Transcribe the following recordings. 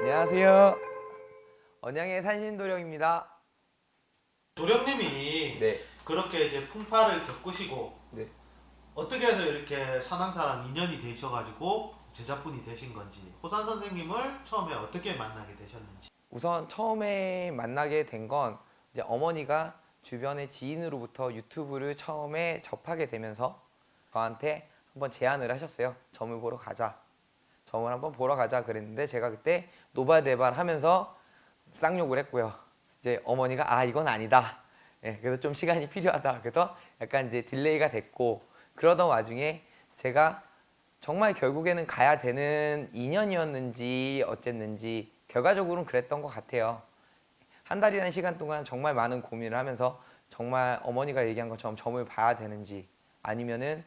안녕하세요. 언양의 산신도령입니다. 도령님이 네. 그렇게 이제 풍파를 겪으시고 네. 어떻게 해서 이렇게 산왕사랑 인연이 되셔가지고 제자분이 되신 건지 호산 선생님을 처음에 어떻게 만나게 되셨는지 우선 처음에 만나게 된 건 이제 어머니가 주변의 지인으로부터 유튜브를 처음에 접하게 되면서 저한테 한번 제안을 하셨어요. 점을 보러 가자. 점을 한번 보러 가자 그랬는데 제가 그때 노발대발 하면서 쌍욕을 했고요. 이제 어머니가 아 이건 아니다. 예, 그래서 좀 시간이 필요하다. 그래서 약간 이제 딜레이가 됐고 그러던 와중에 제가 정말 결국에는 가야 되는 인연이었는지 어쨌는지 결과적으로는 그랬던 것 같아요. 한 달이라는 시간 동안 정말 많은 고민을 하면서 정말 어머니가 얘기한 것처럼 점을 봐야 되는지 아니면은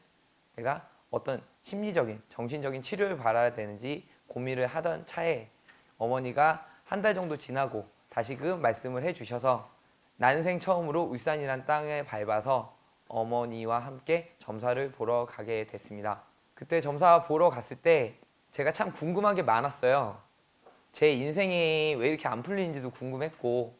내가 어떤 심리적인 정신적인 치료를 받아야 되는지 고민을 하던 차에 어머니가 한 달 정도 지나고 다시금 말씀을 해주셔서 난생 처음으로 울산이란 땅을 밟아서 어머니와 함께 점사를 보러 가게 됐습니다. 그때 점사 보러 갔을 때 제가 참 궁금한 게 많았어요. 제 인생이 왜 이렇게 안 풀리는지도 궁금했고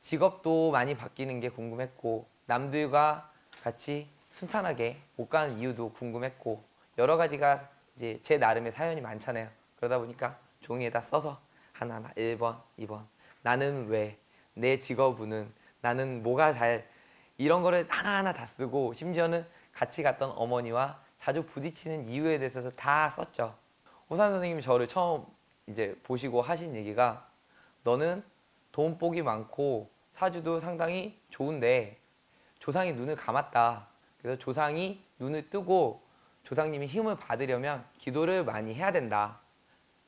직업도 많이 바뀌는 게 궁금했고 남들과 같이 순탄하게 못 가는 이유도 궁금했고 여러 가지가 이제 제 나름의 사연이 많잖아요. 그러다 보니까 종이에다 써서 하나하나 1번, 2번 나는 왜, 내 직업은 나는 뭐가 잘 이런 거를 하나하나 다 쓰고 심지어는 같이 갔던 어머니와 자주 부딪히는 이유에 대해서 다 썼죠. 호산 선생님이 저를 처음 이제 보시고 하신 얘기가 너는 돈 복이 많고 사주도 상당히 좋은데 조상이 눈을 감았다. 그래서 조상이 눈을 뜨고 조상님이 힘을 받으려면 기도를 많이 해야 된다.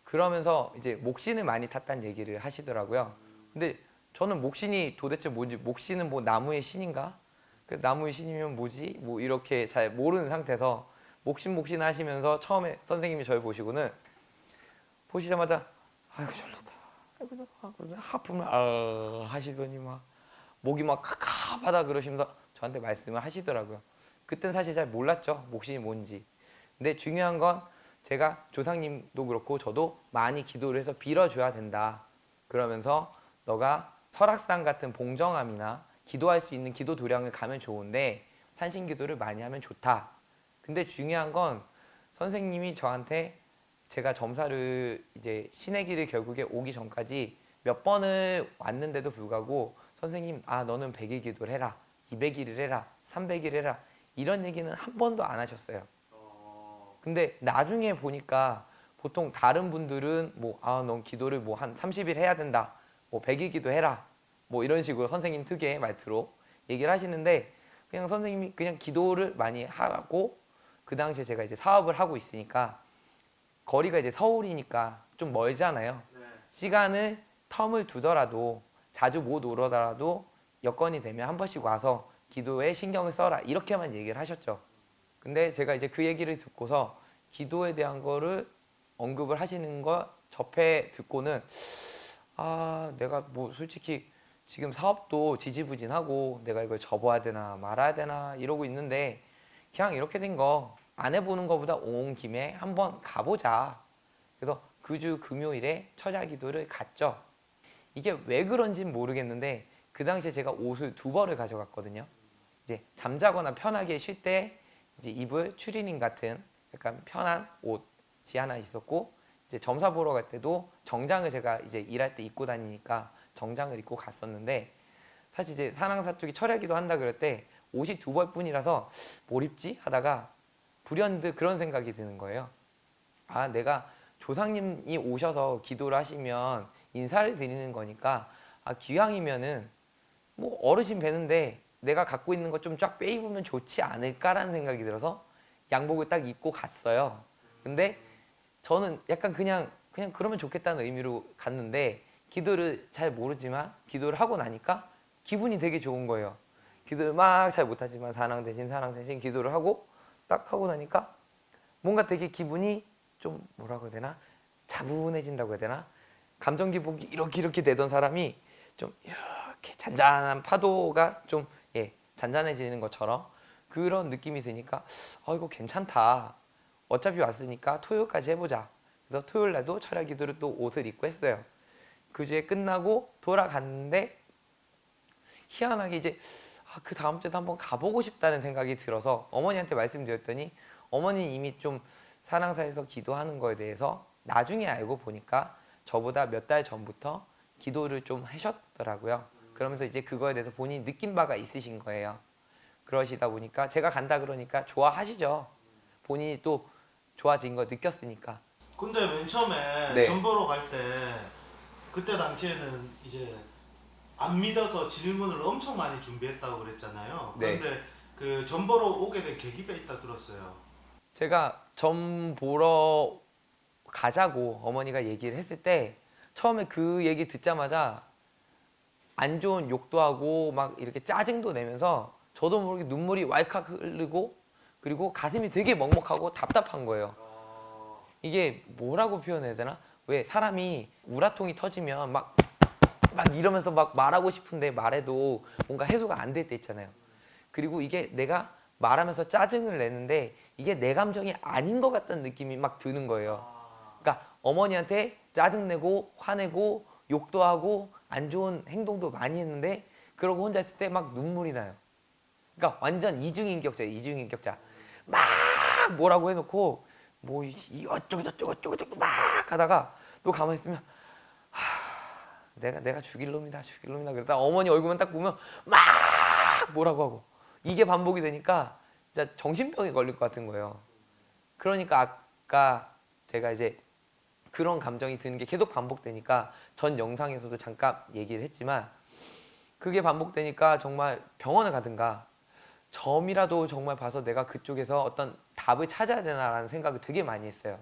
그러면서 이제 목신을 많이 탔다는 얘기를 하시더라고요. 근데 저는 목신이 도대체 뭔지 목신은 뭐 나무의 신인가? 그 나무의 신이면 뭐지? 뭐 이렇게 잘 모르는 상태에서 목신 목신 하시면서 처음에 선생님이 저를 보시고는 보시자마자 아이고 졸리다. 아이고 나 그러면 하품을 아 하시더니 막 목이 막 카카하다 그러시면서 저한테 말씀을 하시더라고요. 그때는 사실 잘 몰랐죠. 목신이 뭔지. 근데 중요한 건 제가 조상님도 그렇고 저도 많이 기도를 해서 빌어줘야 된다. 그러면서 너가 설악산 같은 봉정암이나 기도할 수 있는 기도 도량을 가면 좋은데 산신 기도를 많이 하면 좋다. 근데 중요한 건 선생님이 저한테 제가 점사를 이제 신의 길을 결국에 오기 전까지 몇 번을 왔는데도 불구하고 선생님 아 너는 100일 기도를 해라 200일을 해라 300일 해라 이런 얘기는 한 번도 안 하셨어요. 근데 나중에 보니까 보통 다른 분들은 뭐 아 넌 기도를 뭐 한 30일 해야 된다 뭐 100일 기도해라 뭐 이런 식으로 선생님 특유의 말투로 얘기를 하시는데 그냥 선생님이 그냥 기도를 많이 하고 그 당시에 제가 이제 사업을 하고 있으니까 거리가 이제 서울이니까 좀 멀잖아요. 시간을 텀을 두더라도 자주 못 오더라도 여건이 되면 한 번씩 와서 기도에 신경을 써라 이렇게만 얘기를 하셨죠. 근데 제가 이제 그 얘기를 듣고서 기도에 대한 거를 언급을 하시는 거 접해 듣고는 아 내가 뭐 솔직히 지금 사업도 지지부진하고 내가 이걸 접어야 되나 말아야 되나 이러고 있는데 그냥 이렇게 된 거 안 해보는 것보다 온 김에 한번 가보자. 그래서 그 주 금요일에 처자 기도를 갔죠. 이게 왜 그런진 모르겠는데 그 당시에 제가 옷을 두 벌을 가져갔거든요. 이제 잠자거나 편하게 쉴 때 이제 입을 추리닝 같은 약간 편한 옷이 하나 있었고 이제 점사 보러 갈 때도 정장을 제가 이제 일할 때 입고 다니니까 정장을 입고 갔었는데 사실 이제 산항사 쪽이 철야기도 한다 그럴 때 옷이 두 벌뿐이라서 뭘 입지 하다가 불현듯 그런 생각이 드는 거예요. 아 내가 조상님이 오셔서 기도를 하시면 인사를 드리는 거니까 아 기왕이면은 뭐 어르신 뵈는데 내가 갖고 있는 것 좀 쫙 빼입으면 좋지 않을까라는 생각이 들어서 양복을 딱 입고 갔어요. 근데 저는 약간 그냥 그냥 그러면 좋겠다는 의미로 갔는데 기도를 잘 모르지만 기도를 하고 나니까 기분이 되게 좋은 거예요. 기도를 막 잘 못하지만 사랑 대신 사랑 대신 기도를 하고 딱 하고 나니까 뭔가 되게 기분이 좀 뭐라고 해야 되나 차분해진다고 해야 되나 감정 기복이 이렇게 이렇게 되던 사람이 좀 이렇게 잔잔한 파도가 좀 예, 잔잔해지는 것처럼 그런 느낌이 드니까 어 이거 괜찮다. 어차피 왔으니까 토요일까지 해보자. 그래서 토요일 날도 철야 기도를 또 옷을 입고 했어요. 그 주에 끝나고 돌아갔는데 희한하게 이제 아, 그 다음 주에도 한번 가보고 싶다는 생각이 들어서 어머니한테 말씀드렸더니 어머니 이미 좀 사랑사에서 기도하는 거에 대해서 나중에 알고 보니까 저보다 몇 달 전부터 기도를 좀 하셨더라고요. 그러면서 이제 그거에 대해서 본인이 느낀 바가 있으신 거예요. 그러시다 보니까 제가 간다 그러니까 좋아하시죠. 본인이 또 좋아진 거 느꼈으니까. 근데 맨 처음에 네. 전보로 갈 때 그때 당시에는 이제 안 믿어서 질문을 엄청 많이 준비했다고 그랬잖아요. 네. 그런데 그 전보로 오게 된 계기가 있다 들었어요. 제가 점 보러 가자고 어머니가 얘기를 했을 때 처음에 그 얘기 듣자마자 안 좋은 욕도 하고 막 이렇게 짜증도 내면서 저도 모르게 눈물이 왈칵 흐르고 그리고 가슴이 되게 먹먹하고 답답한 거예요. 이게 뭐라고 표현해야 되나? 왜 사람이 우라통이 터지면 막, 막 이러면서 막 말하고 싶은데 말해도 뭔가 해소가 안 될 때 있잖아요. 그리고 이게 내가 말하면서 짜증을 내는데 이게 내 감정이 아닌 것 같다는 느낌이 막 드는 거예요. 그러니까 어머니한테 짜증내고 화내고 욕도 하고 안 좋은 행동도 많이 했는데 그러고 혼자 있을 때 막 눈물이 나요. 그러니까 완전 이중인격자예요. 이중인격자. 막 뭐라고 해놓고 뭐 어쩌고 저쩌고 저쩌고 막 하다가 또 가만히 있으면 하, 내가 내가 죽일 놈이다 죽일 놈이다 그러다 어머니 얼굴만 딱 보면 막 뭐라고 하고 이게 반복이 되니까 진짜 정신병이 걸릴 것 같은 거예요. 그러니까 아까 제가 이제 그런 감정이 드는 게 계속 반복되니까 전 영상에서도 잠깐 얘기를 했지만 그게 반복되니까 정말 병원을 가든가 점이라도 정말 봐서 내가 그쪽에서 어떤 답을 찾아야 되나라는 생각을 되게 많이 했어요.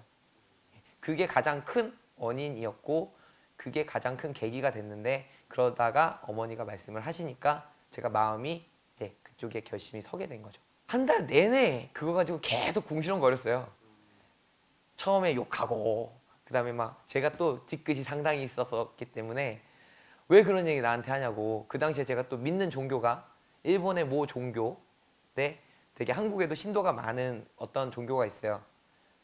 그게 가장 큰 원인이었고 그게 가장 큰 계기가 됐는데 그러다가 어머니가 말씀을 하시니까 제가 마음이 이제 그쪽에 결심이 서게 된 거죠. 한 달 내내 그거 가지고 계속 궁시렁거렸어요. 처음에 욕하고 그 다음에 막 제가 또 뒤끝이 상당히 있었기 때문에 왜 그런 얘기 나한테 하냐고 그 당시에 제가 또 믿는 종교가 일본의 모 종교인데 되게 한국에도 신도가 많은 어떤 종교가 있어요.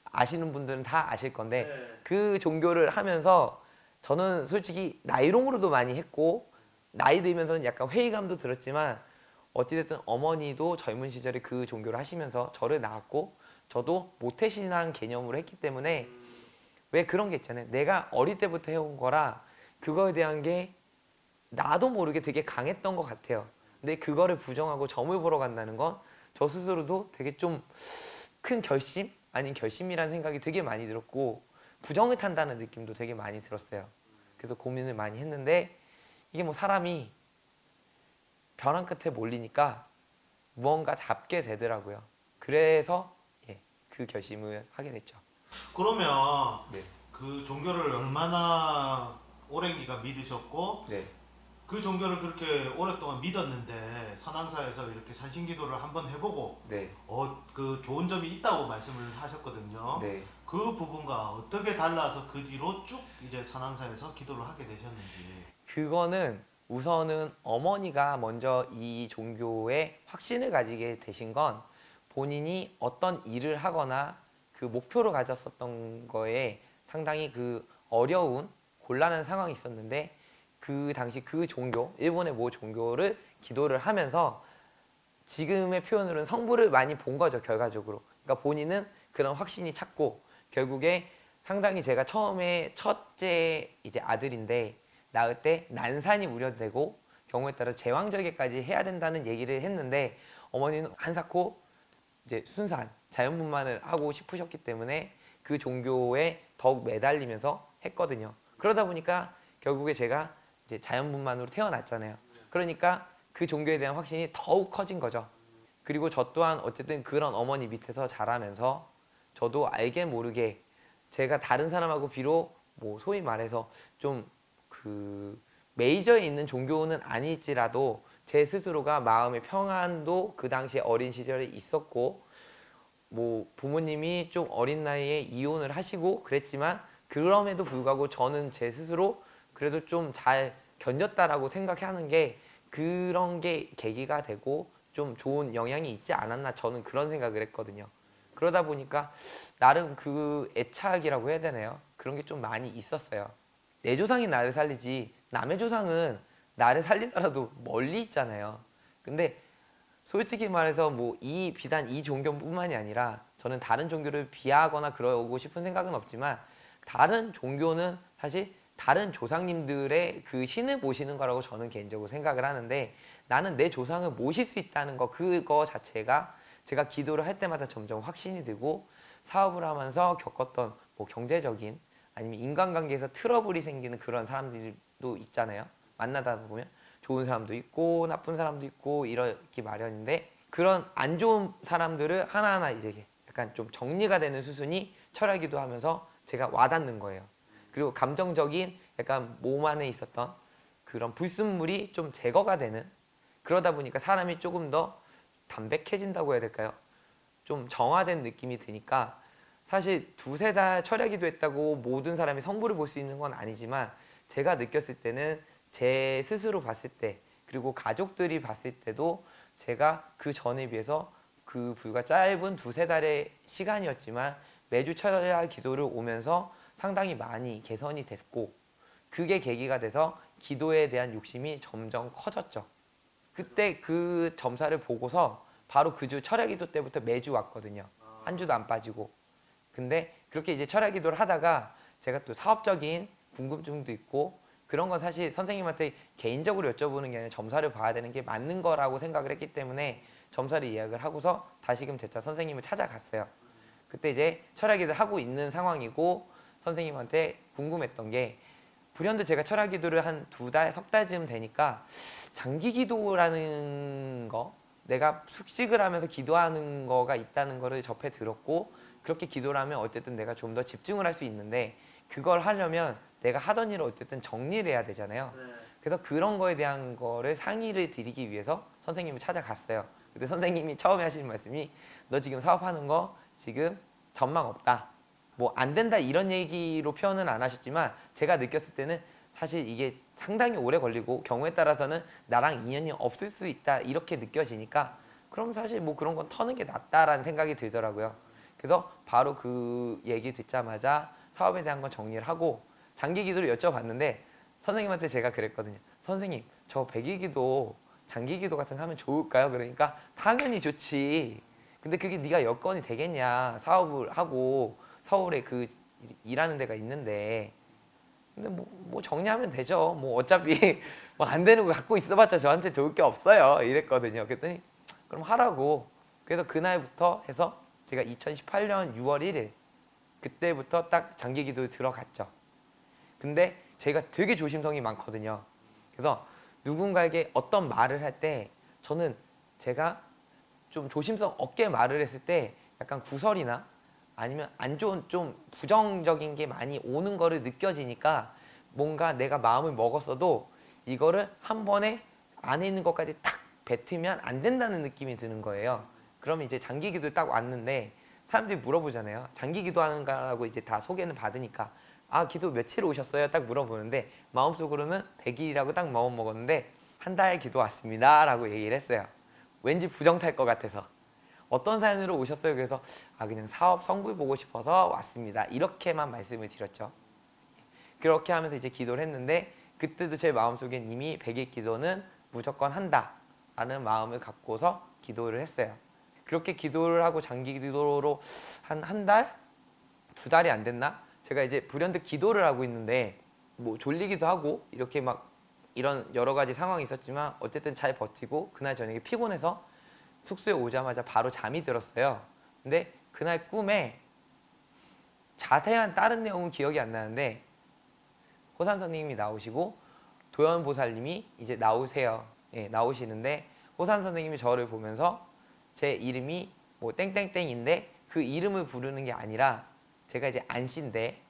아시는 분들은 다 아실 건데 그 종교를 하면서 저는 솔직히 나이롱으로도 많이 했고 나이 들면서는 약간 회의감도 들었지만 어찌됐든 어머니도 젊은 시절에 그 종교를 하시면서 저를 낳았고 저도 모태신앙 개념으로 했기 때문에 왜 그런 게 있잖아요. 내가 어릴 때부터 해온 거라 그거에 대한 게 나도 모르게 되게 강했던 것 같아요. 근데 그거를 부정하고 점을 보러 간다는 건 저 스스로도 되게 좀 큰 결심 아닌 결심이라는 생각이 되게 많이 들었고 부정을 탄다는 느낌도 되게 많이 들었어요. 그래서 고민을 많이 했는데 이게 뭐 사람이 벼랑 끝에 몰리니까 무언가 잡게 되더라고요. 그래서 예, 그 결심을 하게 됐죠. 그러면 네. 그 종교를 얼마나 오랜 기간 믿으셨고 네. 그 종교를 그렇게 오랫동안 믿었는데 산항사에서 이렇게 산신기도를 한번 해보고 네. 어 그 좋은 점이 있다고 말씀을 하셨거든요. 네. 그 부분과 어떻게 달라서 그 뒤로 쭉 이제 산항사에서 기도를 하게 되셨는지. 그거는 우선은 어머니가 먼저 이 종교에 확신을 가지게 되신 건 본인이 어떤 일을 하거나 그 목표를 가졌었던 거에 상당히 그 어려운 곤란한 상황이 있었는데 그 당시 그 종교 일본의 모 종교를 기도를 하면서 지금의 표현으로는 성부를 많이 본 거죠 결과적으로 그러니까 본인은 그런 확신이 찾고 결국에 상당히 제가 처음에 첫째 이제 아들인데 낳을 때 난산이 우려되고 경우에 따라 제왕절개까지 해야 된다는 얘기를 했는데 어머니는 한사코 이제 순산 자연분만을 하고 싶으셨기 때문에 그 종교에 더욱 매달리면서 했거든요. 그러다 보니까 결국에 제가 이제 자연분만으로 태어났잖아요. 그러니까 그 종교에 대한 확신이 더욱 커진 거죠. 그리고 저 또한 어쨌든 그런 어머니 밑에서 자라면서 저도 알게 모르게 제가 다른 사람하고 비록 뭐 소위 말해서 좀 그 메이저에 있는 종교는 아닐지라도 제 스스로가 마음의 평안도 그 당시에 어린 시절에 있었고 뭐 부모님이 좀 어린 나이에 이혼을 하시고 그랬지만 그럼에도 불구하고 저는 제 스스로 그래도 좀 잘 견뎠다라고 생각하는 게 그런 게 계기가 되고 좀 좋은 영향이 있지 않았나 저는 그런 생각을 했거든요. 그러다 보니까 나름 그 애착이라고 해야 되나요? 그런 게 좀 많이 있었어요. 내 조상이 나를 살리지 남의 조상은 나를 살리더라도 멀리 있잖아요. 근데 솔직히 말해서 뭐 이 비단 이 종교뿐만이 아니라 저는 다른 종교를 비하하거나 그러고 싶은 생각은 없지만 다른 종교는 사실 다른 조상님들의 그 신을 모시는 거라고 저는 개인적으로 생각을 하는데 나는 내 조상을 모실 수 있다는 거 그거 자체가 제가 기도를 할 때마다 점점 확신이 들고 사업을 하면서 겪었던 뭐 경제적인 아니면 인간관계에서 트러블이 생기는 그런 사람들도 있잖아요. 만나다 보면 좋은 사람도 있고 나쁜 사람도 있고 이렇기 마련인데 그런 안 좋은 사람들을 하나하나 이제 약간 좀 정리가 되는 수순이 철학기도 하면서 제가 와닿는 거예요. 그리고 감정적인 약간 몸 안에 있었던 그런 불순물이 좀 제거가 되는 그러다 보니까 사람이 조금 더 담백해진다고 해야 될까요? 좀 정화된 느낌이 드니까 사실 두세 달 철야기도 했다고 모든 사람이 성부를 볼 수 있는 건 아니지만 제가 느꼈을 때는 제 스스로 봤을 때 그리고 가족들이 봤을 때도 제가 그 전에 비해서 그 불과 짧은 두세 달의 시간이었지만 매주 철야 기도를 오면서 상당히 많이 개선이 됐고 그게 계기가 돼서 기도에 대한 욕심이 점점 커졌죠. 그때 그 점사를 보고서 바로 그 주 철야 기도 때부터 매주 왔거든요. 한 주도 안 빠지고. 근데 그렇게 이제 철야 기도를 하다가 제가 또 사업적인 궁금증도 있고 그런 건 사실 선생님한테 개인적으로 여쭤보는 게 아니라 점사를 봐야 되는 게 맞는 거라고 생각을 했기 때문에 점사를 예약을 하고서 다시금 재차 선생님을 찾아갔어요. 그때 이제 철학기도를 하고 있는 상황이고 선생님한테 궁금했던 게 불현듯 제가 철학 기도를 한 두 달, 석 달쯤 되니까 장기 기도라는 거 내가 숙식을 하면서 기도하는 거가 있다는 거를 접해 들었고 그렇게 기도를 하면 어쨌든 내가 좀 더 집중을 할 수 있는데 그걸 하려면 내가 하던 일을 어쨌든 정리를 해야 되잖아요. 그래서 그런 거에 대한 거를 상의를 드리기 위해서 선생님을 찾아갔어요. 근데 선생님이 처음에 하시는 말씀이 너 지금 사업하는 거 지금 전망 없다. 뭐 안 된다 이런 얘기로 표현은 안 하셨지만 제가 느꼈을 때는 사실 이게 상당히 오래 걸리고 경우에 따라서는 나랑 인연이 없을 수 있다 이렇게 느껴지니까 그럼 사실 뭐 그런 건 터는 게 낫다라는 생각이 들더라고요. 그래서 바로 그 얘기 듣자마자 사업에 대한 건 정리를 하고 장기 기도를 여쭤봤는데 선생님한테 제가 그랬거든요. 선생님, 저 백일기도 장기 기도 같은 거 하면 좋을까요? 그러니까 당연히 좋지. 근데 그게 네가 여건이 되겠냐? 사업을 하고 서울에 그 일하는 데가 있는데 근데 뭐, 뭐 정리하면 되죠. 뭐 어차피 뭐 안 되는 거 갖고 있어봤자 저한테 좋을 게 없어요. 이랬거든요. 그랬더니 그럼 하라고. 그래서 그날부터 해서 제가 2018년 6월 1일 그때부터 딱 장기 기도에 들어갔죠. 근데 제가 되게 조심성이 많거든요. 그래서 누군가에게 어떤 말을 할 때 저는 제가 좀 조심성 없게 말을 했을 때 약간 구설이나 아니면 안 좋은 좀 부정적인 게 많이 오는 거를 느껴지니까 뭔가 내가 마음을 먹었어도 이거를 한 번에 안에 있는 것까지 딱 뱉으면 안 된다는 느낌이 드는 거예요. 그러면 이제 장기 기도 딱 왔는데 사람들이 물어보잖아요. 장기 기도 하는가라고 이제 다 소개는 받으니까 아 기도 며칠 오셨어요? 딱 물어보는데 마음속으로는 100일이라고 딱 마음 먹었는데 한 달 기도 왔습니다 라고 얘기를 했어요. 왠지 부정 탈 것 같아서 어떤 사연으로 오셨어요? 그래서 아 그냥 사업 성부 보고 싶어서 왔습니다. 이렇게만 말씀을 드렸죠. 그렇게 하면서 이제 기도를 했는데 그때도 제 마음속엔 이미 100일 기도는 무조건 한다 라는 마음을 갖고서 기도를 했어요. 그렇게 기도를 하고 장기 기도로 한 한 달? 두 달이 안 됐나? 제가 이제 불현듯 기도를 하고 있는데 뭐 졸리기도 하고 이렇게 막 이런 여러 가지 상황이 있었지만 어쨌든 잘 버티고 그날 저녁에 피곤해서 숙소에 오자마자 바로 잠이 들었어요. 근데 그날 꿈에 자세한 다른 내용은 기억이 안 나는데 호산 선생님이 나오시고 도연 보살님이 이제 나오세요. 예, 나오시는데 호산 선생님이 저를 보면서 제 이름이 뭐 땡땡땡인데 그 이름을 부르는 게 아니라 제가 이제 안씨인데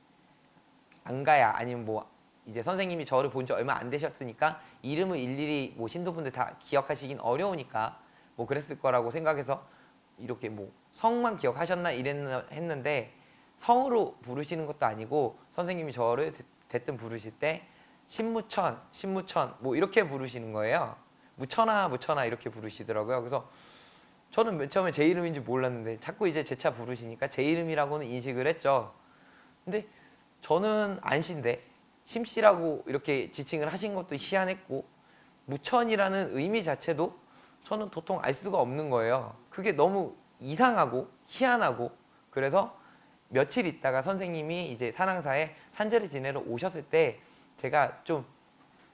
안가야 아니면 뭐 이제 선생님이 저를 본 지 얼마 안 되셨으니까 이름을 일일이 뭐 신도분들 다 기억하시긴 어려우니까 뭐 그랬을 거라고 생각해서 이렇게 뭐 성만 기억하셨나 이랬는데 성으로 부르시는 것도 아니고 선생님이 저를 대- 대뜸 부르실 때 신무천, 신무천 뭐 이렇게 부르시는 거예요. 무천아, 무천아 이렇게 부르시더라고요. 그래서 저는 맨 처음에 제 이름인지 몰랐는데 자꾸 이제 제 차 부르시니까 제 이름이라고는 인식을 했죠. 근데 저는 안씨인데 심씨라고 이렇게 지칭을 하신 것도 희한했고 무천이라는 의미 자체도 저는 도통 알 수가 없는 거예요. 그게 너무 이상하고 희한하고 그래서 며칠 있다가 선생님이 이제 산항사에 산재를 지내러 오셨을 때 제가 좀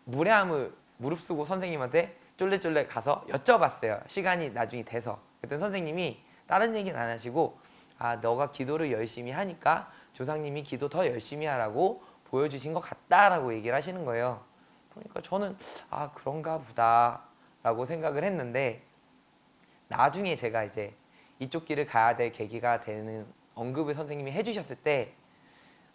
무례함을 무릅쓰고 선생님한테 쫄래쫄래 가서 여쭤봤어요. 시간이 나중에 돼서. 그때 선생님이 다른 얘기는 안 하시고 아 너가 기도를 열심히 하니까 조상님이 기도 더 열심히 하라고 보여주신 것 같다라고 얘기를 하시는 거예요. 그러니까 저는 아 그런가 보다 라고 생각을 했는데 나중에 제가 이제 이쪽 길을 가야 될 계기가 되는 언급을 선생님이 해주셨을 때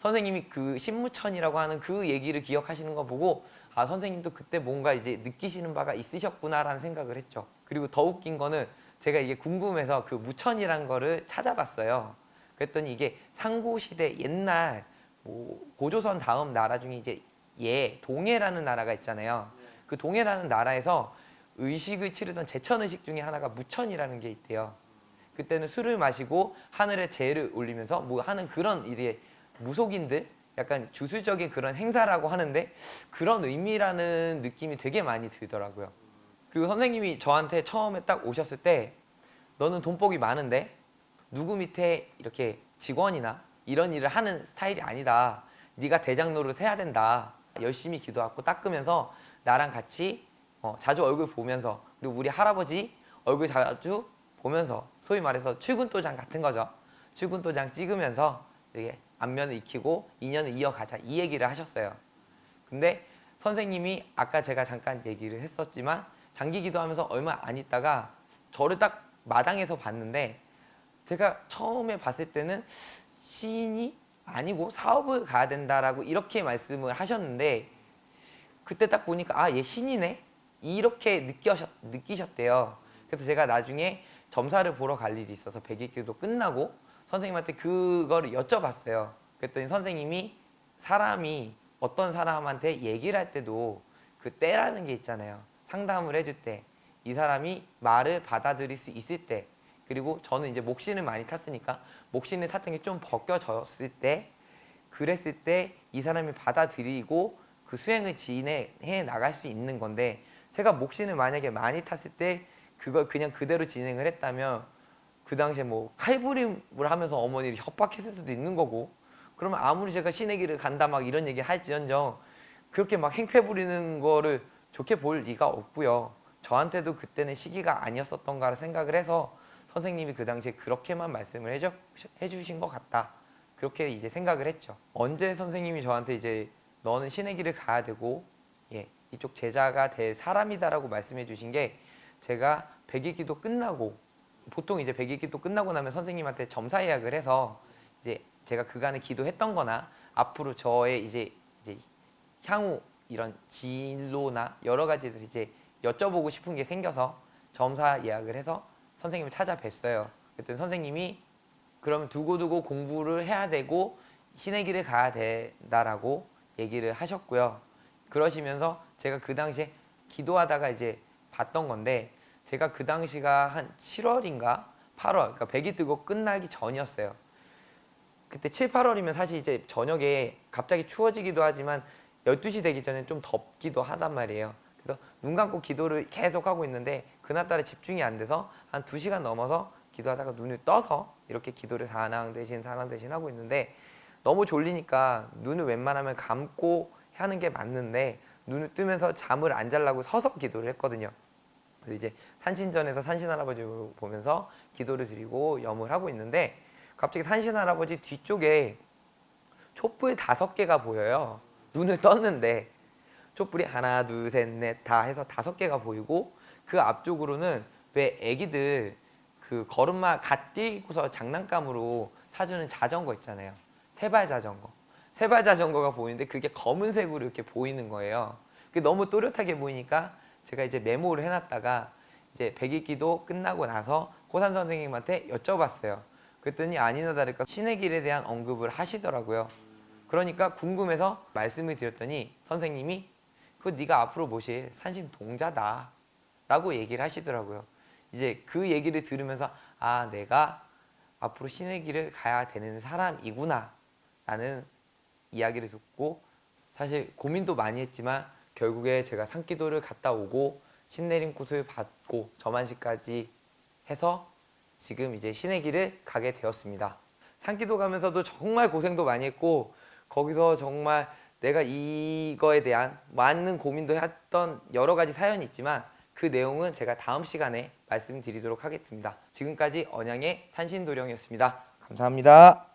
선생님이 그 신무천이라고 하는 그 얘기를 기억하시는 거 보고 아 선생님도 그때 뭔가 이제 느끼시는 바가 있으셨구나라는 생각을 했죠. 그리고 더 웃긴 거는 제가 이게 궁금해서 그 무천이란 거를 찾아봤어요. 그랬더니 이게 상고시대 옛날 뭐 고조선 다음 나라 중에 이제 예 동해라는 나라가 있잖아요. 그 동해라는 나라에서 의식을 치르던 제천 의식 중에 하나가 무천이라는 게 있대요. 그때는 술을 마시고 하늘에 재를 올리면서 뭐 하는 그런 일에 무속인들 약간 주술적인 그런 행사라고 하는데 그런 의미라는 느낌이 되게 많이 들더라고요. 그리고 선생님이 저한테 처음에 딱 오셨을 때 너는 돈복이 많은데 누구 밑에 이렇게 직원이나 이런 일을 하는 스타일이 아니다. 네가 대장 노릇 해야 된다. 열심히 기도하고 닦으면서 나랑 같이 어, 자주 얼굴 보면서 그리고 우리 할아버지 얼굴 자주 보면서 소위 말해서 출근도장 같은 거죠. 출근도장 찍으면서 이게 안면을 익히고 인연을 이어가자 이 얘기를 하셨어요. 근데 선생님이 아까 제가 잠깐 얘기를 했었지만 장기 기도하면서 얼마 안 있다가 저를 딱 마당에서 봤는데 제가 처음에 봤을 때는 시인이 아니고 사업을 가야 된다라고 이렇게 말씀을 하셨는데 그때 딱 보니까 아 얘 신이네 이렇게 느끼셨, 느끼셨대요. 그래서 제가 나중에 점사를 보러 갈 일이 있어서 백일기도 끝나고 선생님한테 그거를 여쭤봤어요. 그랬더니 선생님이 사람이 어떤 사람한테 얘기를 할 때도 그 때라는 게 있잖아요. 상담을 해줄 때 이 사람이 말을 받아들일 수 있을 때 그리고 저는 이제 목신을 많이 탔으니까 목신을 탔던 게 좀 벗겨졌을 때 그랬을 때 이 사람이 받아들이고 그 수행을 진행해 나갈 수 있는 건데 제가 목신을 만약에 많이 탔을 때 그걸 그냥 그대로 진행을 했다면 그 당시에 뭐 칼부림을 하면서 어머니를 협박했을 수도 있는 거고 그러면 아무리 제가 길을 간다 막 이런 얘기 할지언정 그렇게 막 행패 부리는 거를 좋게 볼 리가 없고요. 저한테도 그때는 시기가 아니었었던가 생각을 해서 선생님이 그 당시에 그렇게만 말씀을 해주, 해주신 것 같다. 그렇게 이제 생각을 했죠. 언제 선생님이 저한테 이제 너는 길을 가야 되고 예, 이쪽 제자가 될 사람이다라고 말씀해 주신 게 제가 백일기도 끝나고 보통 이제 백일기도 끝나고 나면 선생님한테 점사 예약을 해서 이제 제가 그간에 기도했던 거나 앞으로 저의 이제 이제 향후 이런 진로나 여러 가지들 이제 여쭤보고 싶은 게 생겨서 점사 예약을 해서 선생님을 찾아뵀어요. 그랬더니 선생님이 그러면 두고두고 공부를 해야 되고 신의 길을 가야 된다라고 얘기를 하셨고요. 그러시면서 제가 그 당시에 기도하다가 이제 봤던 건데 제가 그 당시가 한 7월인가 8월 그러니까 백이 뜨고 끝나기 전이었어요. 그때 7, 8월이면 사실 이제 저녁에 갑자기 추워지기도 하지만 12시 되기 전에 좀 덥기도 하단 말이에요. 그래서 눈 감고 기도를 계속 하고 있는데 그날따라 집중이 안 돼서 한 2시간 넘어서 기도하다가 눈을 떠서 이렇게 기도를 사랑 대신 사랑 대신 하고 있는데 너무 졸리니까 눈을 웬만하면 감고 하는 게 맞는데 눈을 뜨면서 잠을 안 자려고 서서 기도를 했거든요. 그래서 이제 산신전에서 산신 할아버지 보면서 기도를 드리고 염을 하고 있는데 갑자기 산신 할아버지 뒤쪽에 촛불 다섯 개가 보여요. 눈을 떴는데 촛불이 하나 둘 셋 넷 다 해서 다섯 개가 보이고 그 앞쪽으로는 왜 애기들 그 걸음마 갓 뛰고서 장난감으로 사주는 자전거 있잖아요. 세발 자전거. 세발 자전거가 보이는데 그게 검은색으로 이렇게 보이는 거예요. 그게 너무 또렷하게 보이니까 제가 이제 메모를 해놨다가 이제 백일기도 끝나고 나서 고산 선생님한테 여쭤봤어요. 그랬더니 아니나 다를까 신의 길에 대한 언급을 하시더라고요. 그러니까 궁금해서 말씀을 드렸더니 선생님이 그거 네가 앞으로 모실 산신 동자다 라고 얘기를 하시더라고요. 이제 그 얘기를 들으면서 아 내가 앞으로 신의 길을 가야 되는 사람이구나 라는 이야기를 듣고 사실 고민도 많이 했지만 결국에 제가 산기도를 갔다 오고 신내림 꽃을 받고 저만시까지 해서 지금 이제 신의 길을 가게 되었습니다. 산기도 가면서도 정말 고생도 많이 했고 거기서 정말 내가 이거에 대한 많은 고민도 했던 여러 가지 사연이 있지만 그 내용은 제가 다음 시간에 말씀드리도록 하겠습니다. 지금까지 언양의 산신도령이었습니다. 감사합니다.